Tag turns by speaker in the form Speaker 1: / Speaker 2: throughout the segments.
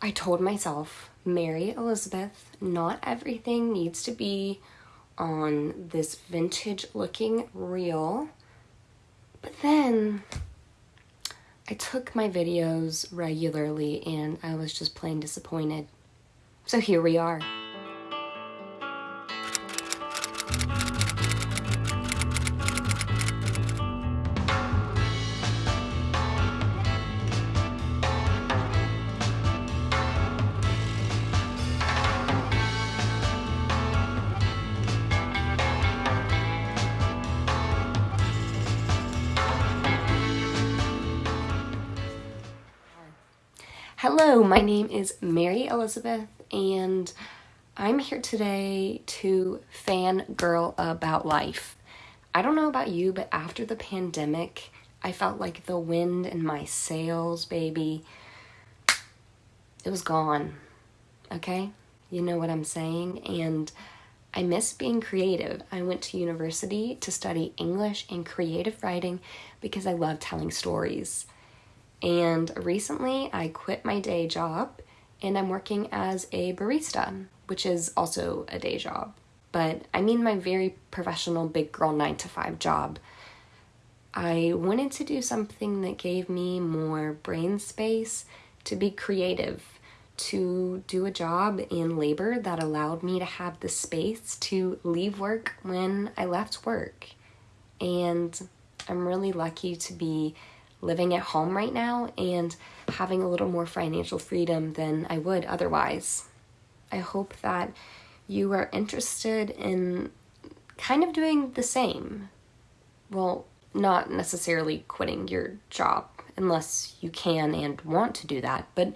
Speaker 1: I told myself, Mary Elizabeth, not everything needs to be on this vintage looking reel. But then I took my videos regularly and I was just plain disappointed. So here we are. Hello, my name is Mary Elizabeth, and I'm here today to fangirl about life. I don't know about you, but after the pandemic, I felt like the wind in my sails, baby, it was gone. Okay? You know what I'm saying? And I miss being creative. I went to university to study English and creative writing because I love telling stories. And recently I quit my day job and I'm working as a barista, which is also a day job. But I mean my very professional big girl 9 to 5 job. I wanted to do something that gave me more brain space to be creative, to do a job in labor that allowed me to have the space to leave work when I left work. And I'm really lucky to be living at home right now and having a little more financial freedom than I would otherwise. I hope that you are interested in kind of doing the same. Well, not necessarily quitting your job unless you can and want to do that, but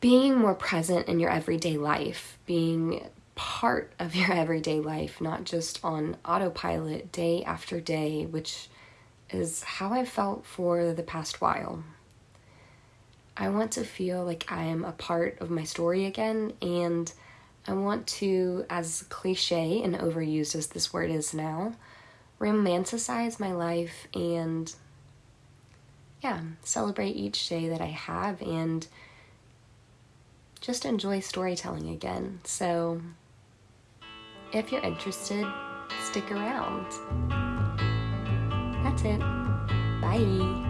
Speaker 1: being more present in your everyday life, being part of your everyday life, not just on autopilot day after day, which is how I felt for the past while. I want to feel like I am a part of my story again, and I want to, as cliche and overused as this word is now, romanticize my life and, yeah, celebrate each day that I have and just enjoy storytelling again. So, if you're interested, stick around. That's it. Bye.